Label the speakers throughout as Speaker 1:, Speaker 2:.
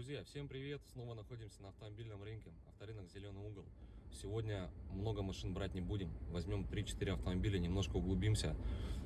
Speaker 1: Друзья, всем привет! Снова находимся на автомобильном рынке, авторынок «Зеленый угол». Сегодня много машин брать не будем. Возьмем 3-4 автомобиля, немножко углубимся,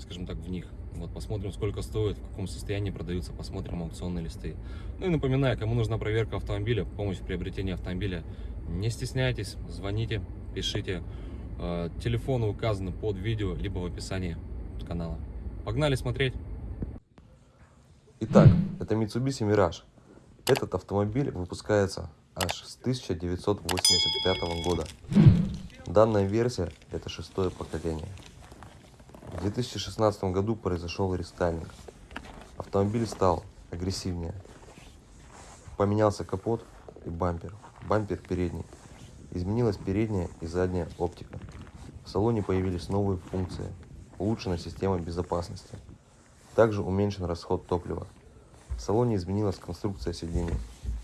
Speaker 1: скажем так, в них. Вот посмотрим, сколько стоит, в каком состоянии продаются, посмотрим аукционные листы. Ну и напоминаю, кому нужна проверка автомобиля, помощь в приобретении автомобиля, не стесняйтесь, звоните, пишите. Э, телефоны указаны под видео, либо в описании канала. Погнали смотреть!
Speaker 2: Итак, это Mitsubishi Mirage. Этот автомобиль выпускается аж с 1985 года. Данная версия это шестое поколение. В 2016 году произошел рестайлинг. Автомобиль стал агрессивнее. Поменялся капот и бампер. Бампер передний. Изменилась передняя и задняя оптика. В салоне появились новые функции. Улучшена система безопасности. Также уменьшен расход топлива. В салоне изменилась конструкция сидений,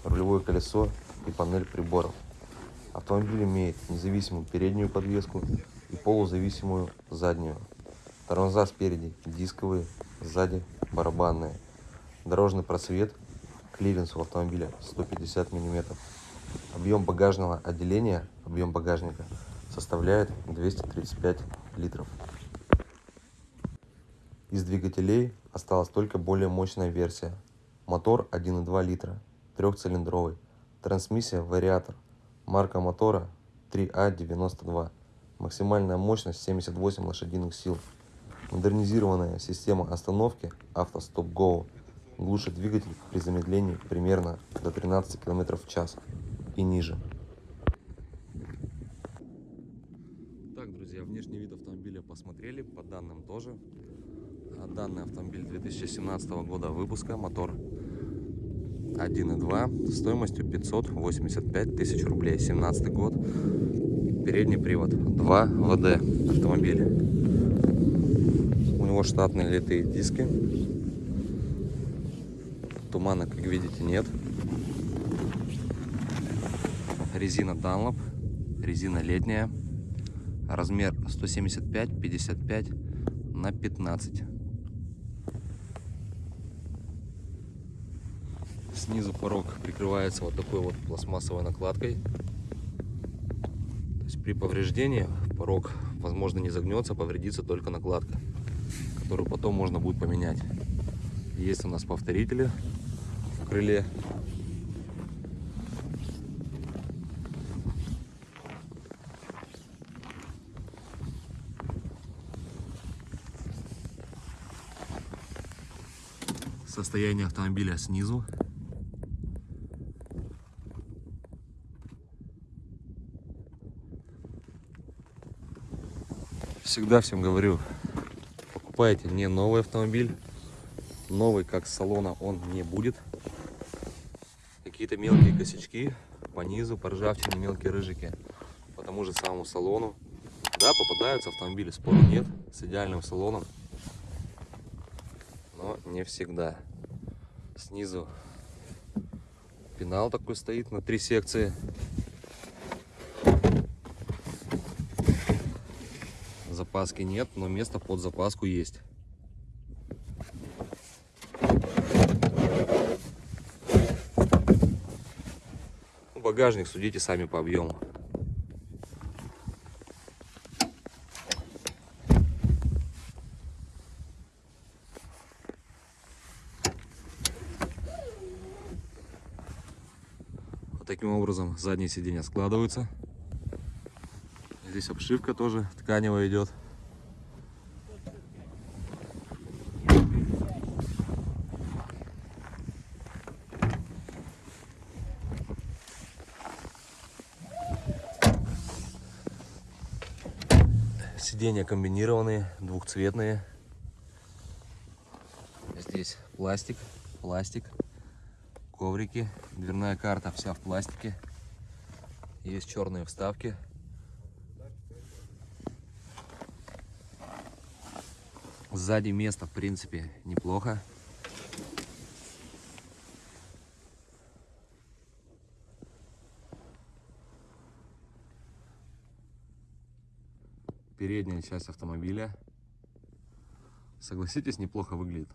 Speaker 2: рулевое колесо и панель приборов. Автомобиль имеет независимую переднюю подвеску и полузависимую заднюю. Тормоза спереди дисковые, сзади барабанные. Дорожный просвет, клиренс у автомобиля 150 мм. Объем багажного отделения, объем багажника составляет 235 литров. Из двигателей осталась только более мощная версия Мотор 1,2 литра, трехцилиндровый. Трансмиссия вариатор. Марка мотора 3А92. Максимальная мощность 78 лошадиных сил. Модернизированная система остановки автостоп Go глушит двигатель при замедлении примерно до 13 км в час и ниже.
Speaker 1: Так, друзья, внешний вид автомобиля посмотрели, по данным тоже. Данный автомобиль 2017 года выпуска, мотор 1.2 стоимостью 585 тысяч рублей, 17 год, передний привод, 2 ВД автомобиль. У него штатные литые диски, тумана, как видите, нет. Резина Dunlop, резина летняя, размер 175-55 на 15 Снизу порог прикрывается вот такой вот пластмассовой накладкой. То есть при повреждении порог, возможно, не загнется, повредится только накладка, которую потом можно будет поменять. Есть у нас повторители в крыле. Состояние автомобиля снизу всегда всем говорю, покупайте не новый автомобиль. Новый, как салона, он не будет. Какие-то мелкие косячки по низу, по ржавчине, мелкие рыжики. По тому же самому салону. Да, попадаются автомобили, спору нет, с идеальным салоном. Но не всегда. Снизу пенал такой стоит на три секции. Запаски нет, но место под запаску есть. Ну, багажник судите сами по объему. Вот таким образом задние сиденья складываются. Здесь обшивка тоже тканевая идет. Сиденья комбинированные, двухцветные. Здесь пластик, пластик, коврики, дверная карта вся в пластике. Есть черные вставки Сзади место, в принципе, неплохо. передняя часть автомобиля. Согласитесь, неплохо выглядит.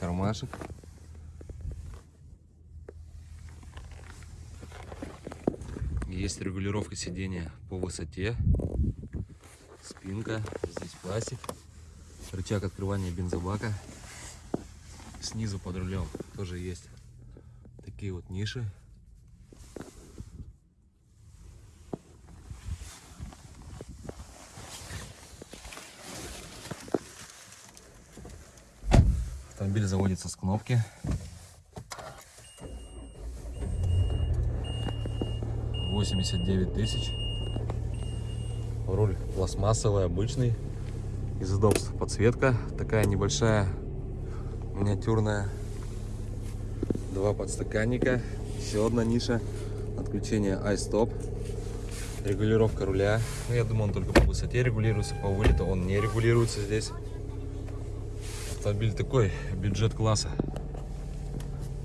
Speaker 2: Кармашек. Есть регулировка сидения по высоте. Спинка, здесь пластик. Рычаг открывания бензобака. Снизу под рулем тоже есть такие вот ниши. Автомобиль заводится с кнопки. Восемьдесят девять тысяч. Руль пластмассовый, обычный. Из удобств подсветка. Такая небольшая, миниатюрная. Два подстаканника. Еще одна ниша. Отключение iStop. Регулировка руля. Ну, я думаю, он только по высоте регулируется. По вылету он не регулируется здесь. Автомобиль такой, бюджет класса.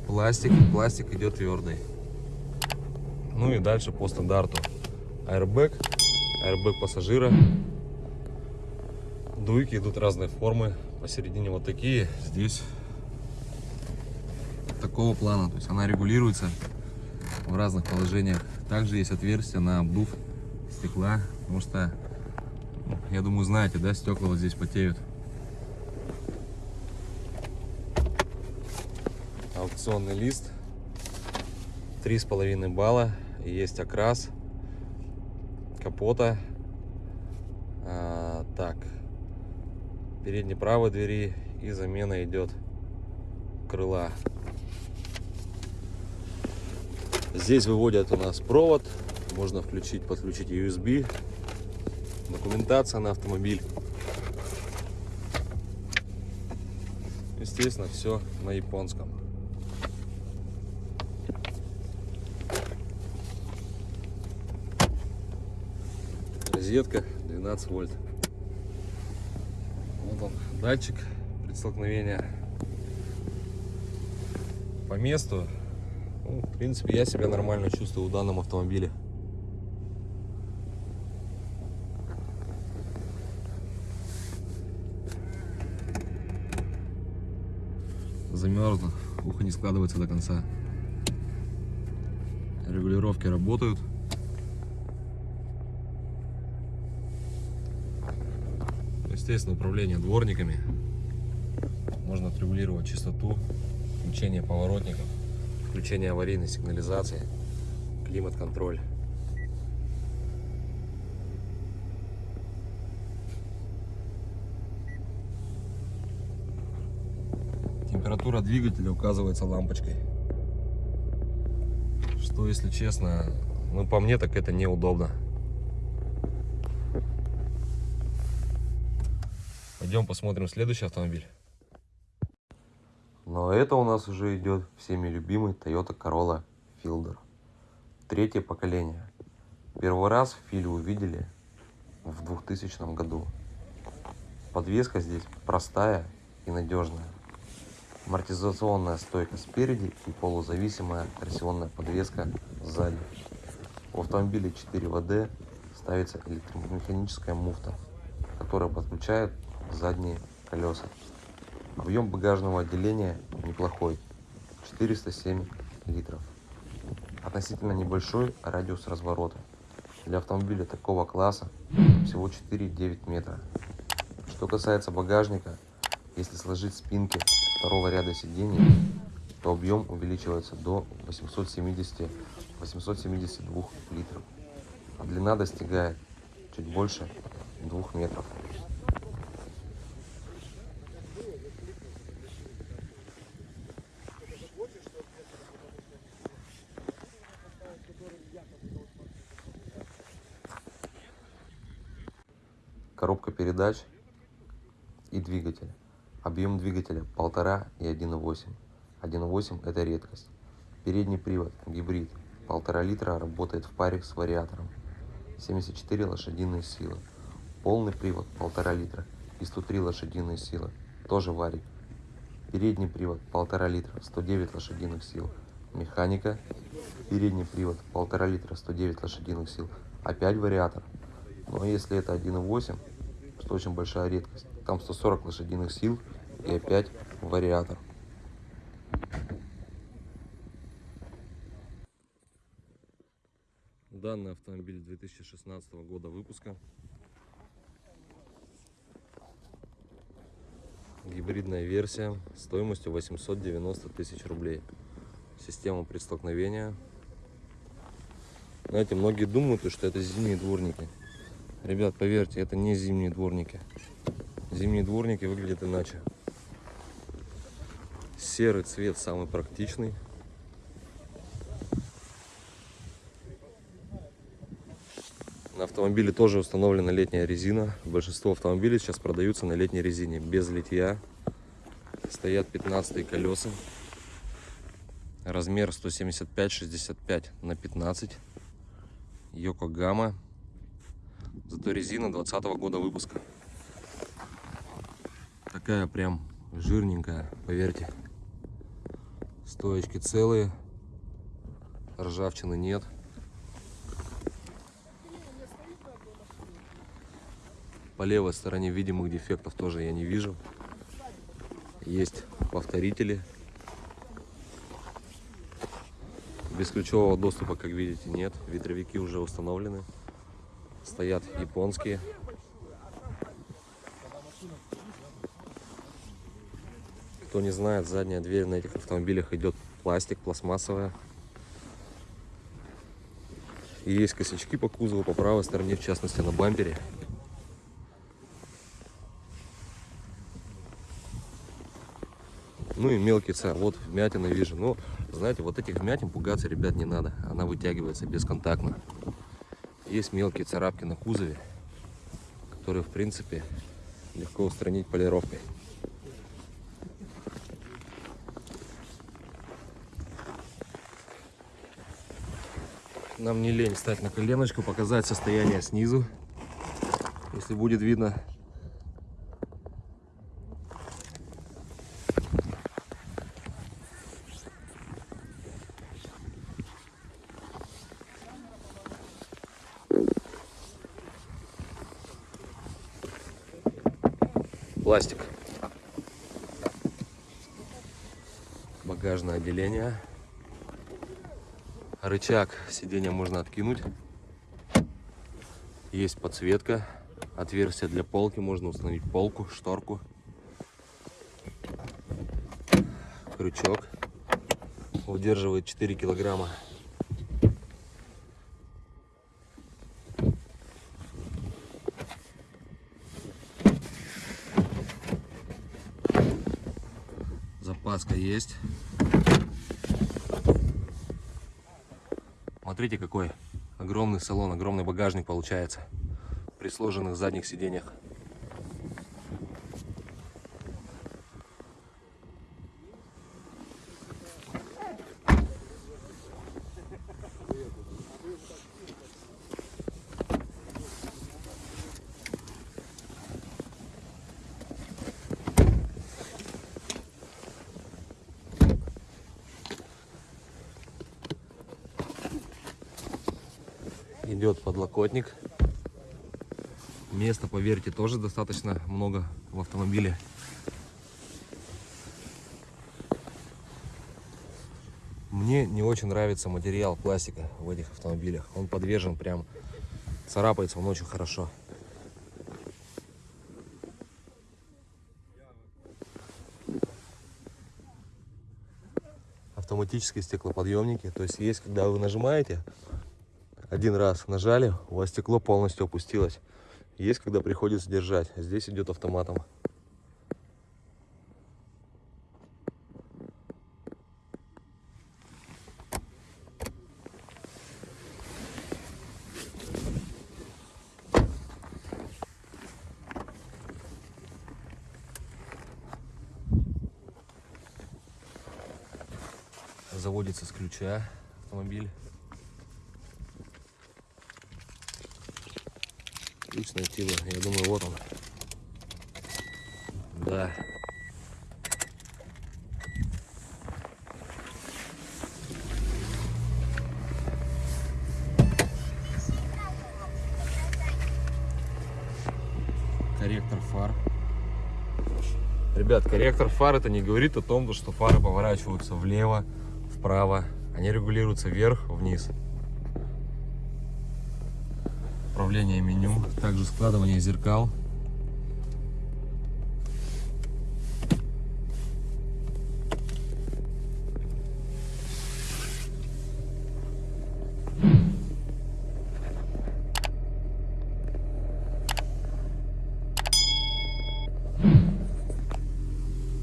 Speaker 2: Пластик, пластик идет твердый. Ну и дальше по стандарту. Airbag, airbag пассажира. Дуйки идут разной формы. Посередине вот такие, здесь такого плана. То есть она регулируется в разных положениях. Также есть отверстие на обдув стекла, потому что, ну, я думаю, знаете, да, стекла вот здесь потеют. Аукционный лист. Три с половиной балла. И есть окрас капота. А, так. Передней правой двери и замена идет крыла. Здесь выводят у нас провод. Можно включить, подключить USB. Документация на автомобиль. Естественно, все на японском. Розетка 12 вольт. Вот он, датчик предстолкновения. По месту ну, в принципе, я себя нормально чувствую в данном автомобиле. Замерзло, ухо не складывается до конца. Регулировки работают. Естественно, управление дворниками. Можно отрегулировать частоту, включение поворотников включение аварийной сигнализации, климат-контроль. Температура двигателя указывается лампочкой. Что, если честно, ну по мне так это неудобно. Пойдем посмотрим следующий автомобиль. Но это у нас уже идет всеми любимый Toyota Corolla Fielder. Третье поколение. Первый раз в Филе увидели в 2000 году. Подвеска здесь простая и надежная. Амортизационная стойка спереди и полузависимая торсионная подвеска сзади. В автомобиле 4 ВД ставится электромеханическая муфта, которая подключает задние колеса. Объем багажного отделения неплохой, 407 литров. Относительно небольшой радиус разворота. Для автомобиля такого класса всего 4,9 метра. Что касается багажника, если сложить спинки второго ряда сидений, то объем увеличивается до 870-872 литров, а длина достигает чуть больше 2 метров. Передач и двигатель. Объем двигателя 1,5 и 1,8. 1,8 это редкость. Передний привод, гибрид, 1,5 литра работает в паре с вариатором. 74 лошадиные силы. Полный привод 1,5 литра и 103 лошадиные силы. Тоже варик. Передний привод 1,5 литра, 109 лошадиных сил. Механика. Передний привод 1,5 литра, 109 лошадиных сил. Опять вариатор. Но если это 1,8, что очень большая редкость. Там 140 лошадиных сил и опять вариатор.
Speaker 1: Данный автомобиль 2016 года выпуска. Гибридная версия стоимостью 890 тысяч рублей. Система предстолкновения. Знаете, многие думают, что это зимние дворники. Ребят, поверьте, это не зимние дворники. Зимние дворники выглядят иначе. Серый цвет самый практичный. На автомобиле тоже установлена летняя резина. Большинство автомобилей сейчас продаются на летней резине, без литья. Стоят 15 колеса. Размер 175-65 на 15. Йокогама. Зато резина 20 года выпуска. Такая прям жирненькая, поверьте. Стоечки целые. Ржавчины нет. По левой стороне видимых дефектов тоже я не вижу. Есть повторители. Бесключевого доступа, как видите, нет. Ветровики уже установлены. Стоят японские. Кто не знает, задняя дверь на этих автомобилях идет пластик, пластмассовая. И есть косячки по кузову, по правой стороне, в частности на бампере. Ну и мелкий царь. Вот вмятины вижу. Но, знаете, вот этих вмятин пугаться, ребят, не надо. Она вытягивается бесконтактно. Есть мелкие царапки на кузове, которые, в принципе, легко устранить полировкой. Нам не лень стать на коленочку, показать состояние снизу. Если будет видно, пластик. Багажное отделение. Рычаг сиденья можно откинуть. Есть подсветка. Отверстие для полки. Можно установить полку, шторку. Крючок. Удерживает 4 килограмма. Запаска есть. Смотрите, какой огромный салон, огромный багажник получается при сложенных задних сиденьях. идет подлокотник. Поверьте, тоже достаточно много в автомобиле. Мне не очень нравится материал пластика в этих автомобилях. Он подвержен прям, царапается он очень хорошо. Автоматические стеклоподъемники. То есть есть, когда вы нажимаете, один раз нажали, у вас стекло полностью опустилось. Есть, когда приходится держать. Здесь идет автоматом. Заводится с ключа автомобиль. Найти бы. Я думаю, вот он. Да. Корректор фар. Ребят, корректор фар это не говорит о том, что фары поворачиваются влево, вправо. Они регулируются вверх, вниз. Управление меню, также складывание зеркал.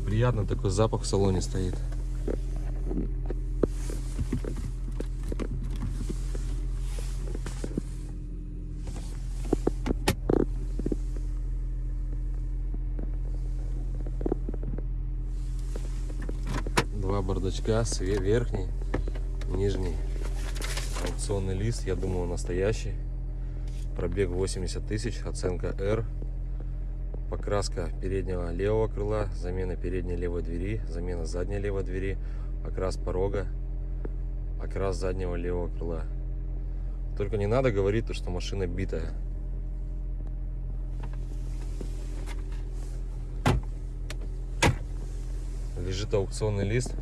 Speaker 1: Приятно такой запах в салоне стоит. Све- верхний, нижний. Аукционный лист, я думаю, настоящий. Пробег 80 тысяч, оценка R. Покраска переднего левого крыла, замена передней левой двери, замена задней левой двери, окрас порога, окрас заднего левого крыла. Только не надо говорить, то, что машина битая. Лежит аукционный лист.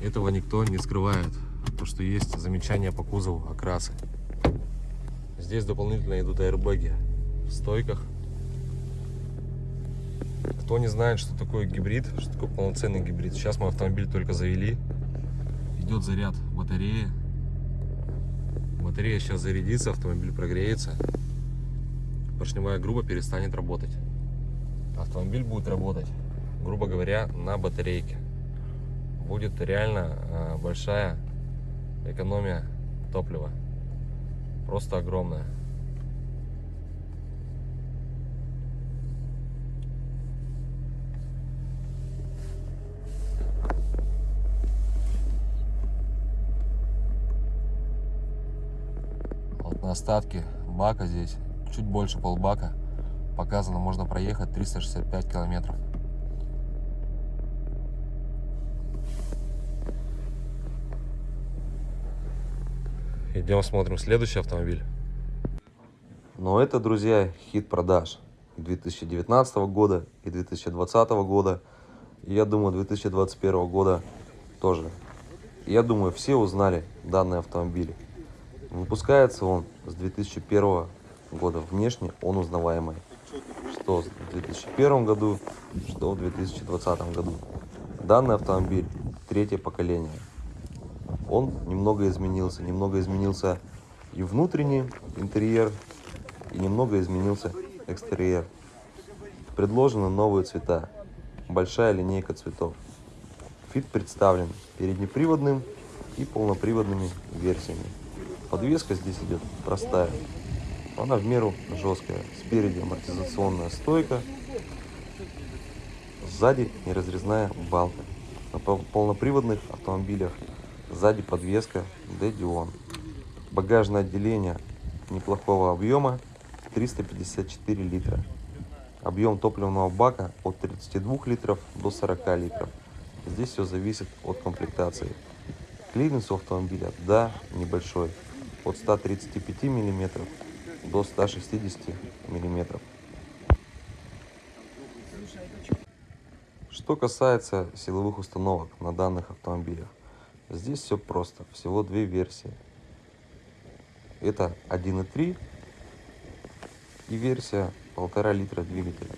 Speaker 1: Этого никто не скрывает. То, что есть замечания по кузову, окрасы. Здесь дополнительно идут аэрбэги в стойках. Кто не знает, что такое гибрид, что такое полноценный гибрид. Сейчас мы автомобиль только завели. Идет заряд батареи. Батарея сейчас зарядится, автомобиль прогреется. Поршневая груба перестанет работать. Автомобиль будет работать, грубо говоря, на батарейке. Будет реально э, большая экономия топлива. Просто огромная. Вот на остатке бака здесь чуть больше полбака показано можно проехать 365 километров идем смотрим следующий автомобиль
Speaker 2: Но это, друзья, хит продаж и 2019 года, и 2020 года. Я думаю, 2021 года тоже. Я думаю, все узнали данный автомобиль. Выпускается он с 2001 года. Внешне он узнаваемый. Что в 2001 году, что в 2020 году. Данный автомобиль третье поколение. Он немного изменился. Немного изменился и внутренний интерьер, и немного изменился экстерьер. Предложены новые цвета. Большая линейка цветов. Фит представлен переднеприводным и полноприводными версиями. Подвеска здесь идет простая. Она в меру жесткая. Спереди амортизационная стойка. Сзади неразрезная балка. На пол- полноприводных автомобилях сзади подвеска D-Dion. Багажное отделение неплохого объема 354 литра. Объем топливного бака от 32 литров до 40 литров. Здесь все зависит от комплектации. Клиренс у автомобиля, да, небольшой. От 135 миллиметров до 160 миллиметров. Что касается силовых установок на данных автомобилях, здесь все просто. Всего две версии. Это 1.3 и версия 1,5 литра двигателя.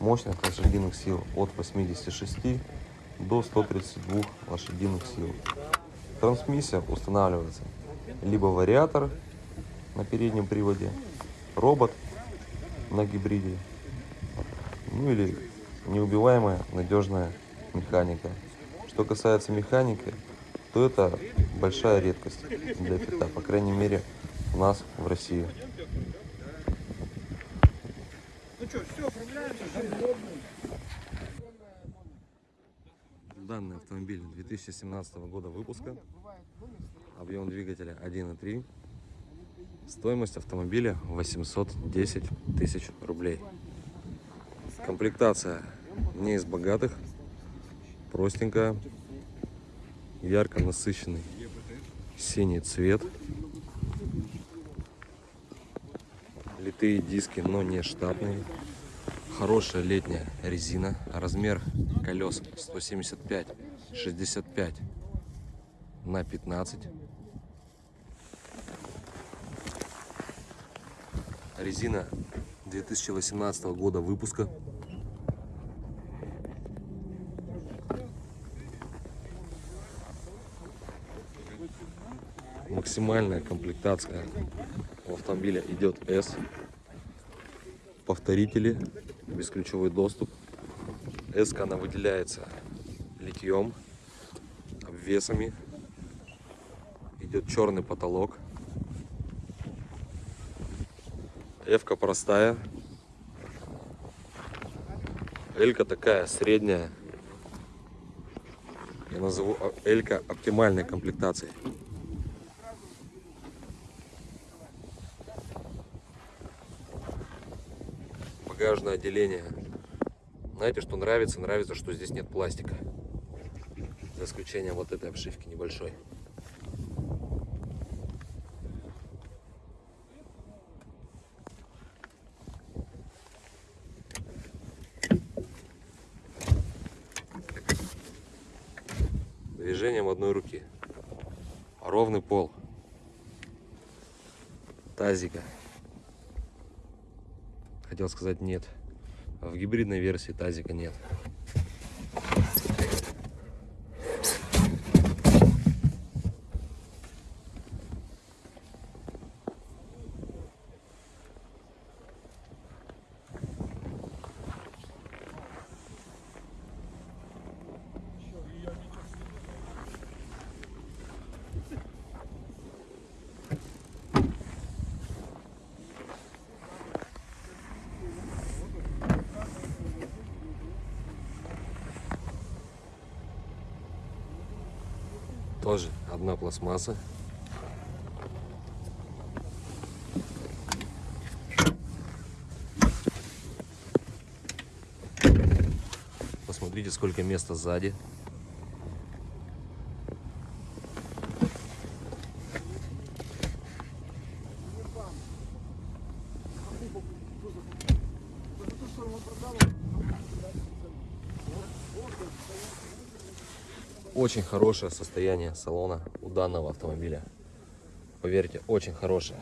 Speaker 2: Мощность лошадиных сил от 86 до 132 лошадиных сил. Трансмиссия устанавливается либо вариатор на переднем приводе, робот на гибриде, ну или неубиваемая надежная механика. Что касается механики, то это большая редкость для фита, по крайней мере у нас в России.
Speaker 1: Данный автомобиль 2017 года выпуска. Объем двигателя 1.3. Стоимость автомобиля 810 тысяч рублей. Комплектация не из богатых. Простенькая. Ярко насыщенный синий цвет. Литые диски, но не штатные. Хорошая летняя резина. Размер колес 175 65 на 15. Резина 2018 года выпуска. Максимальная комплектация у автомобиля идет S. Повторители, бесключевой доступ. S она выделяется литьем, обвесами. Идет черный потолок. F простая. L такая средняя. Я назову L оптимальной комплектацией. Багажное отделение. Знаете, что нравится? Нравится, что здесь нет пластика. За исключением вот этой обшивки небольшой. Движением одной руки. Ровный пол. Тазика хотел сказать нет. А в гибридной версии тазика нет. Тоже одна пластмасса. Посмотрите, сколько места сзади. Очень хорошее состояние салона данного автомобиля. Поверьте, очень хорошее.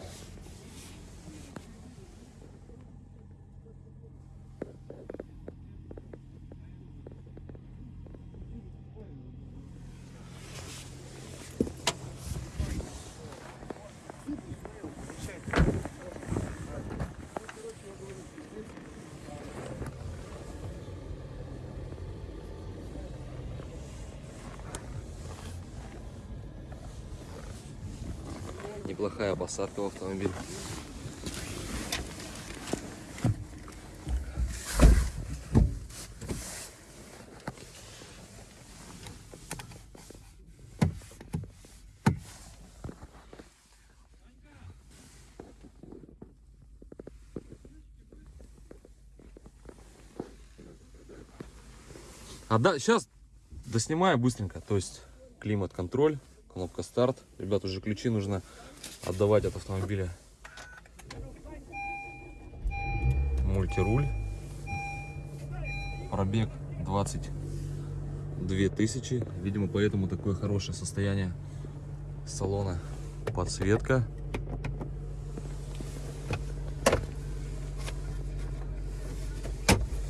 Speaker 1: Неплохая посадка в автомобиль. А да, сейчас доснимаю быстренько. То есть климат-контроль, кнопка старт. Ребят, уже ключи нужно отдавать от автомобиля. Мультируль. Пробег 22 тысячи. Видимо, поэтому такое хорошее состояние салона. Подсветка.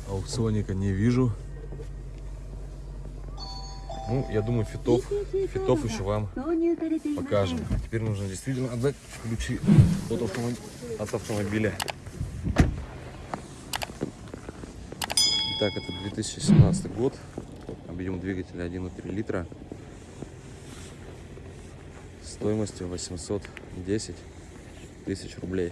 Speaker 1: Аукционника не вижу. Ну, я думаю, фитов, фитов еще вам покажем. Теперь нужно действительно отдать ключи от, автомоб... от автомобиля. Итак, это 2017 год. Объем двигателя 1,3 литра. Стоимостью 810 тысяч рублей.